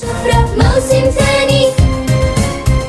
Brak mouse